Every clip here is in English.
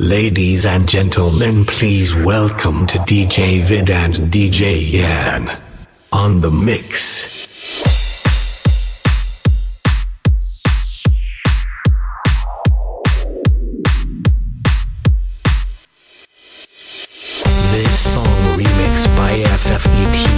Ladies and gentlemen, please welcome to DJ Vid and DJ Yan on the mix. This song remixed by FFE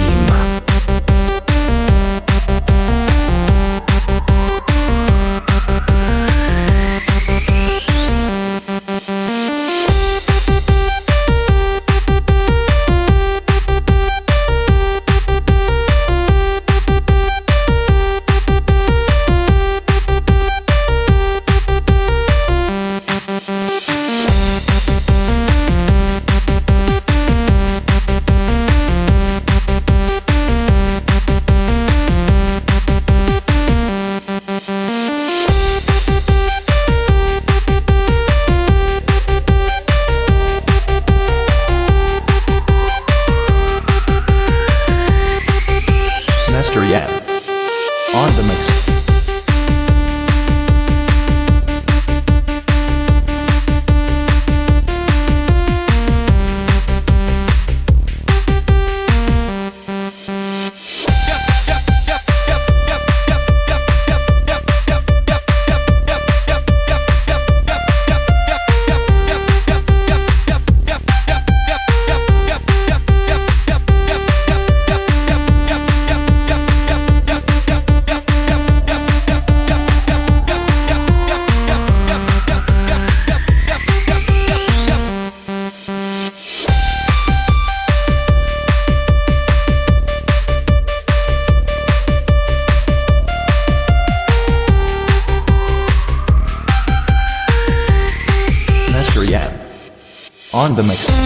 The mix.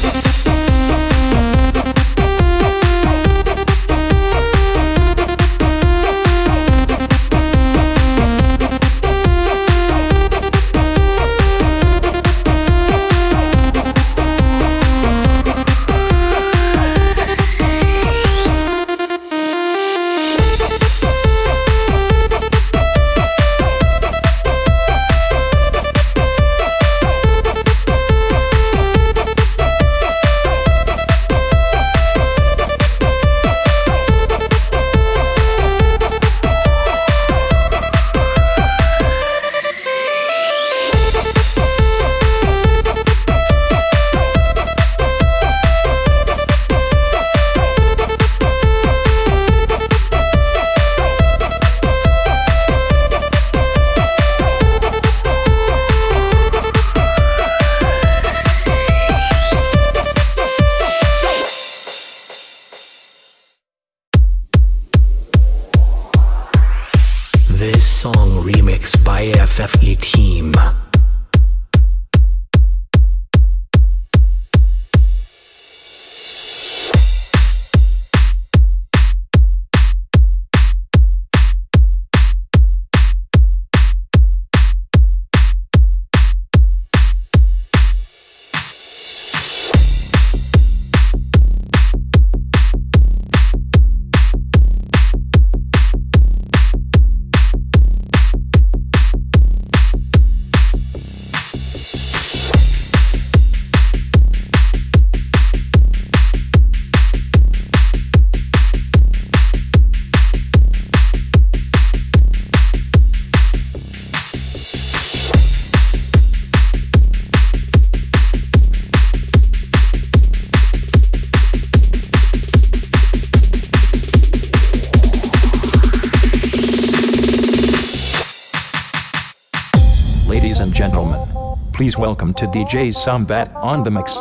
Ladies and gentlemen, please welcome to DJ Sambat on the mix.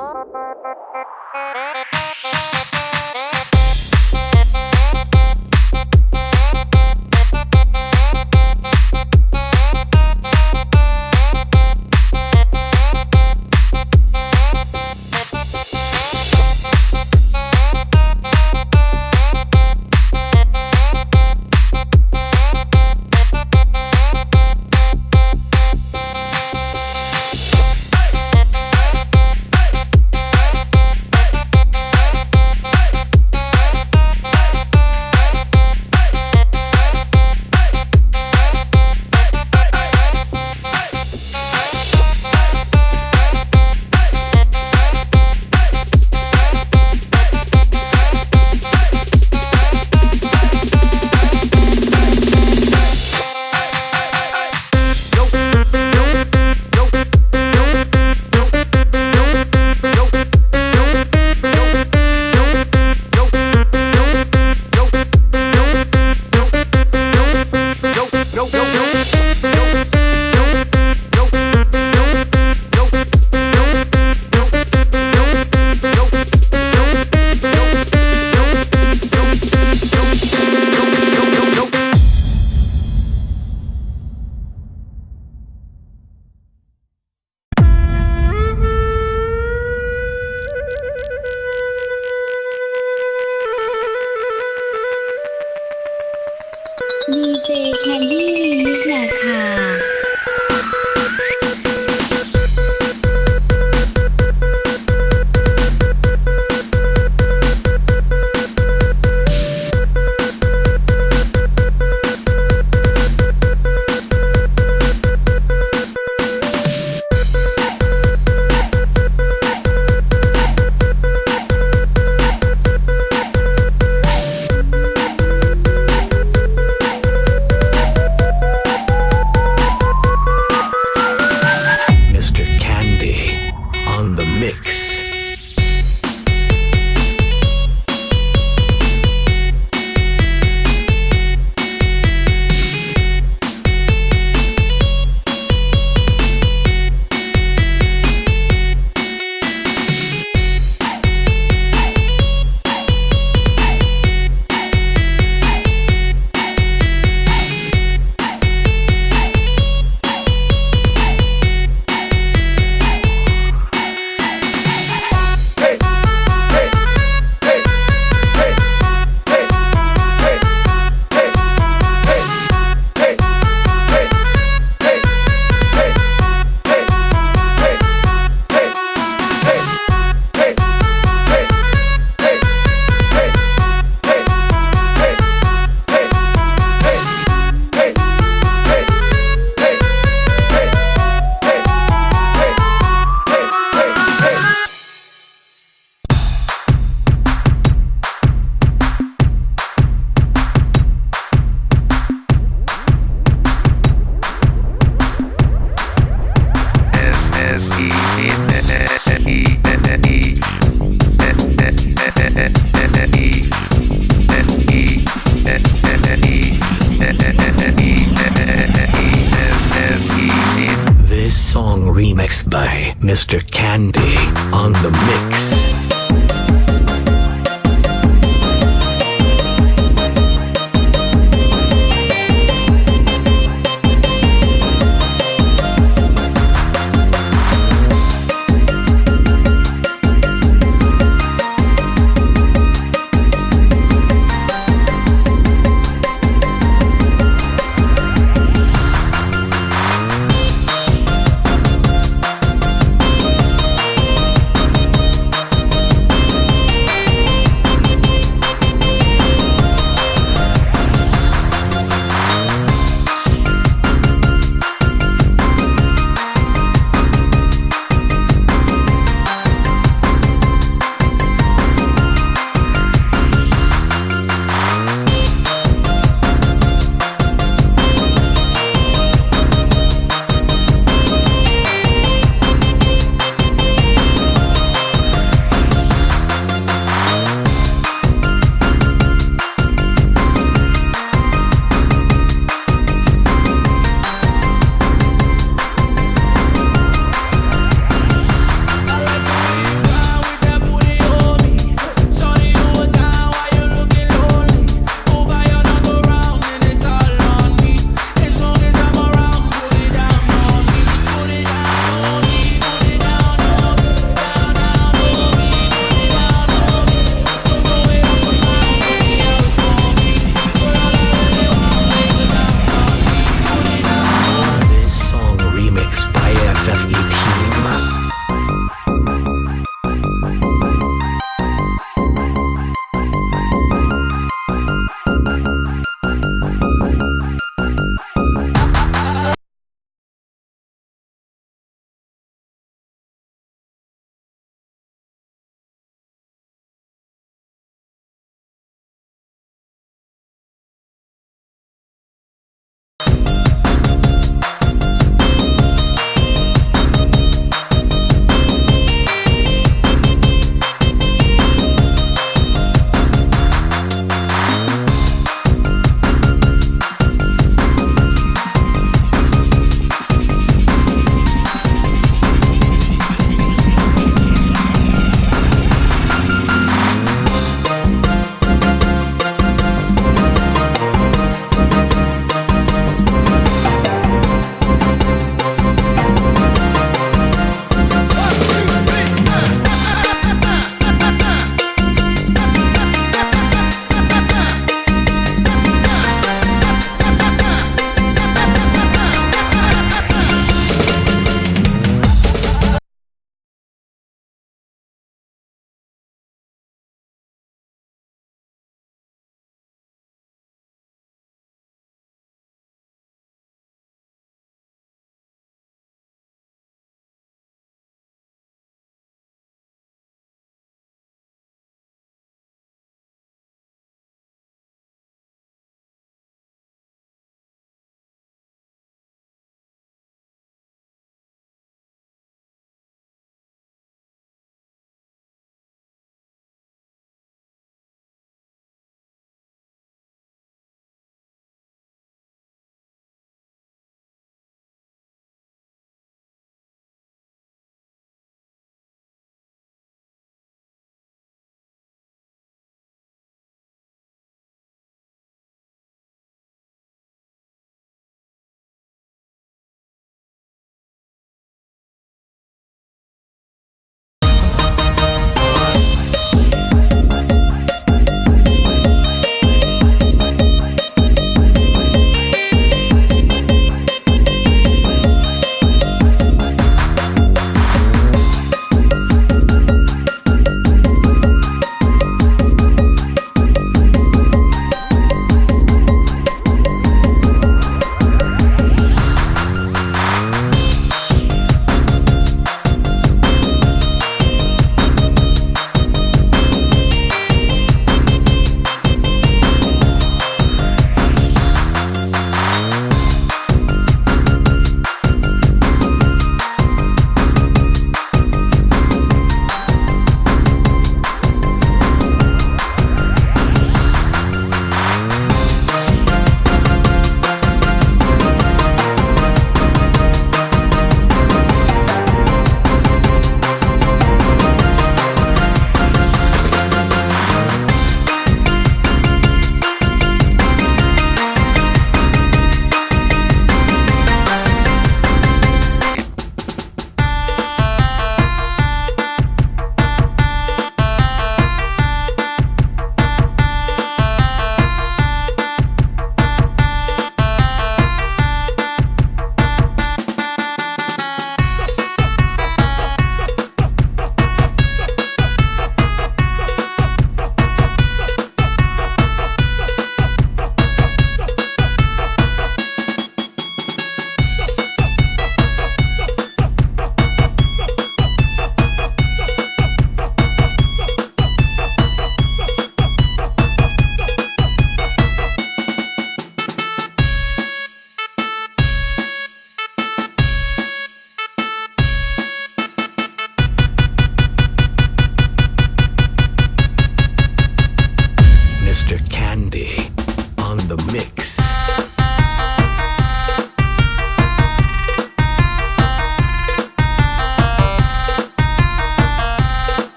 ดีเจแคนดี้มิกนาค่ะ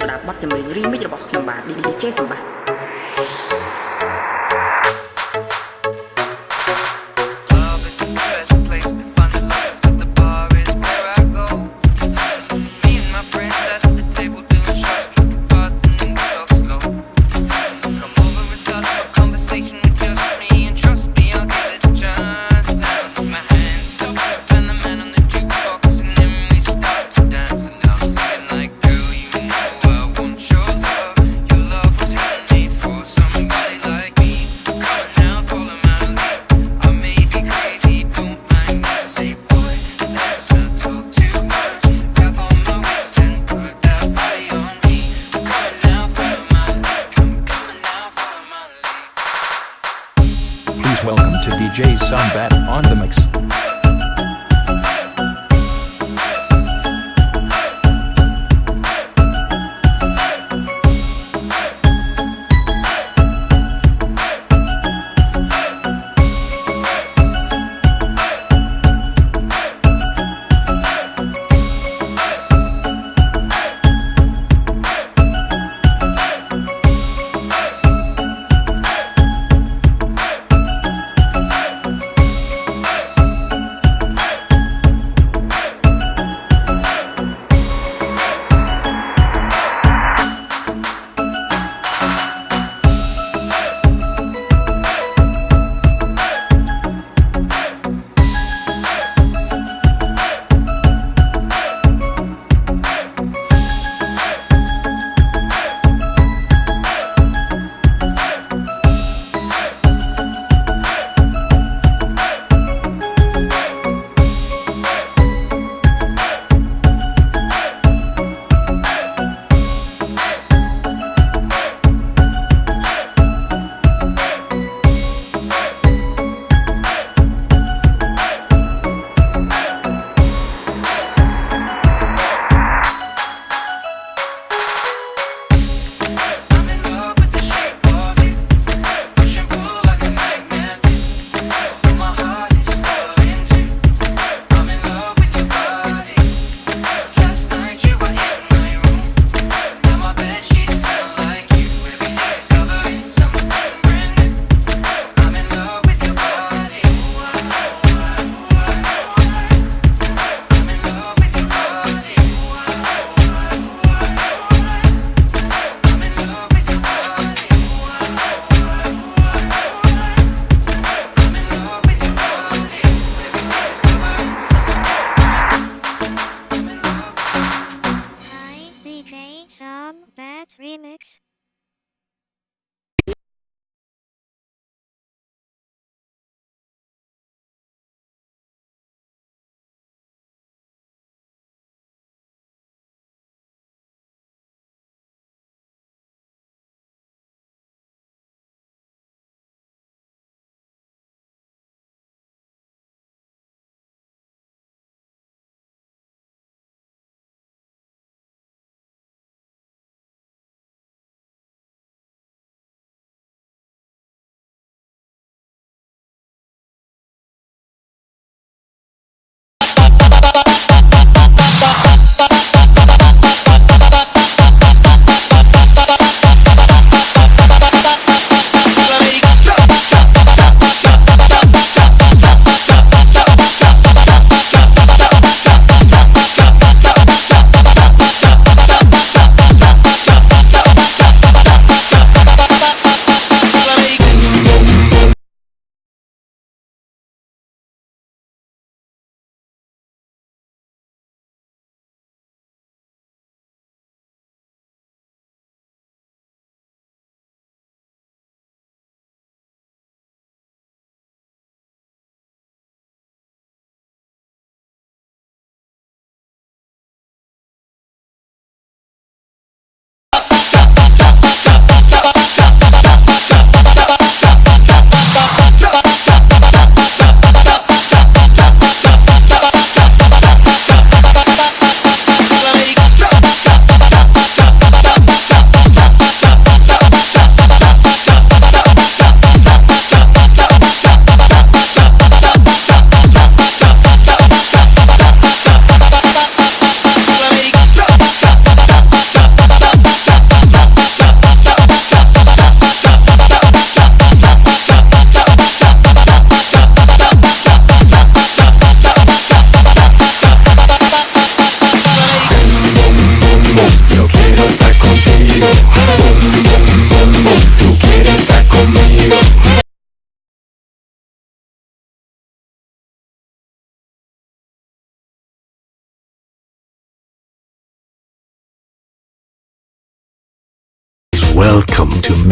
ស្ដាប់បទចម្រៀង remix របស់ខ្ញុំបាទ DJ សម្បត្តិ DJ Sumbat.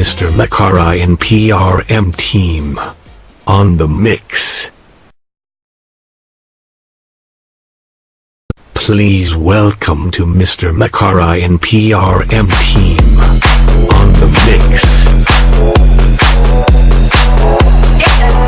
Mr. Makara and PRM team. On the mix. Please welcome to Mr. Makara and PRM team. On the mix. On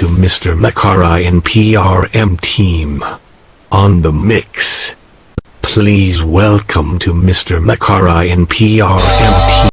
to Mr. Makara and PRM team. On the mix. Please welcome to Mr. Makara and PRM team.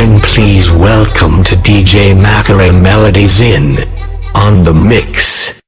Then please welcome to DJ Makara Melodies in on the mix.